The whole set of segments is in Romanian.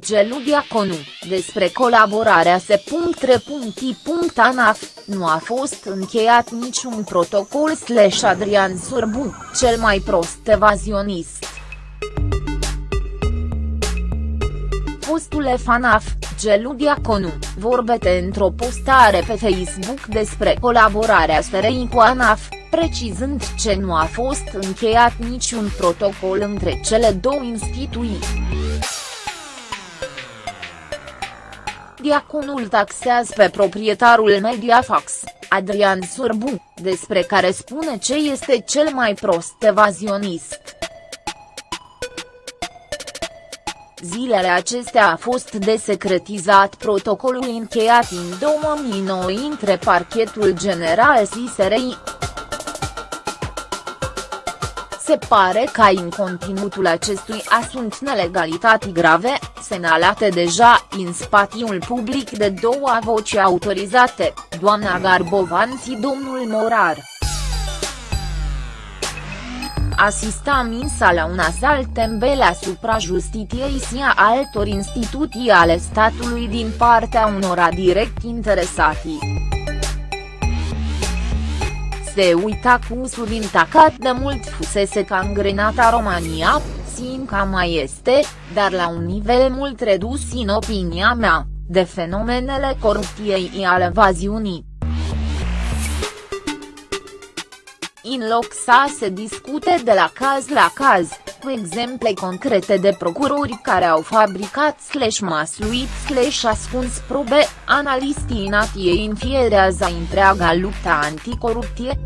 Gelu Diaconu, despre colaborarea se.re.i.anaf, nu a fost încheiat niciun protocol slash Adrian Surbu, cel mai prost evazionist. Fostule FANAF, Gelu Diaconu, vorbete într-o postare pe Facebook despre colaborarea SRI cu ANAF, precizând ce nu a fost încheiat niciun protocol între cele două instituții. Diaconul taxează pe proprietarul Mediafax, Adrian Surbu, despre care spune ce este cel mai prost evazionist. Zilele acestea a fost desecretizat protocolul încheiat în 2009 între parchetul general SISRI. Se pare că în conținutul acestui sunt nelegalități grave, semnalate deja în spatiul public de două voci autorizate, doamna Garbovan și domnul Morar. Asista Minsa la un asalt tembel asupra justiției și a altor instituții ale statului din partea unora direct interesati se uita cu usul intacat de mult fusese cangrenata România, Sinca mai este, dar la un nivel mult redus în opinia mea, de fenomenele corupției și ale evaziunii. În loc să se discute de la caz la caz, cu exemple concrete de procurori care au fabricat slash masluit slash ascuns probe, analistii natiei infierează întreaga luptă anticorupție.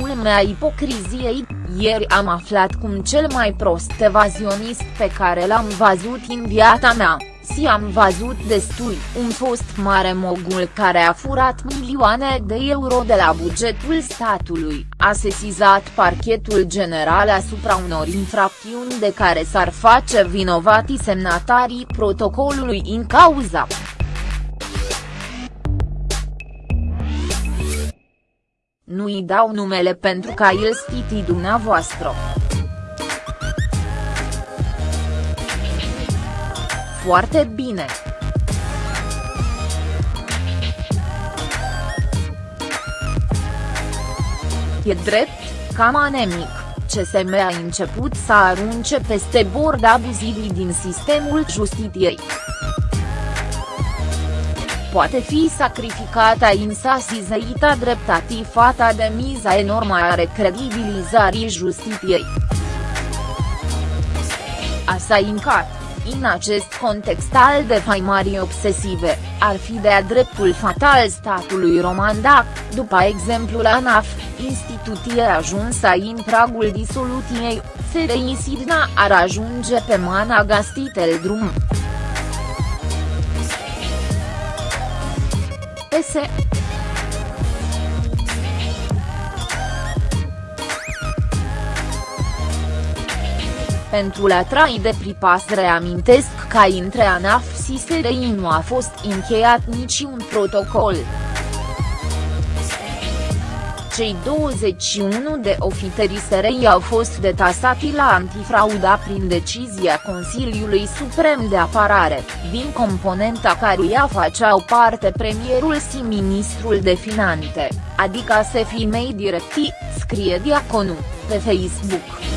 Culmea ipocriziei, ieri am aflat cum cel mai prost evazionist pe care l-am văzut în viața mea, si am văzut destul, un fost mare mogul care a furat milioane de euro de la bugetul statului, a sesizat parchetul general asupra unor infracțiuni de care s-ar face vinovatii semnatarii protocolului în cauza. Nu-i dau numele pentru ca el stiti dumneavoastră. Foarte bine. E drept, cam anemic, CSM a început să arunce peste bord abuzivii din sistemul justiției poate fi sacrificată insasizăita dreptatii fata de miza enormă a recredibilizării justiției. Asa incat, în acest context al defaimării obsesive, ar fi de-a dreptul fatal statului roman dacă, după exemplul ANAF, instituție ajunsă în pragul disoluției, SRI Sidna ar ajunge pe mana gastitel drum. PS. Pentru la trai de pripas reamintesc că între ANAF și SRI nu a fost încheiat niciun protocol. Cei 21 de ofițeri SRI au fost detasați la antifrauda prin decizia Consiliului Suprem de Apărare, din componenta căruia făceau parte premierul și ministrul de finanțe, adică se fi mei directi, scrie Diaconu, pe Facebook.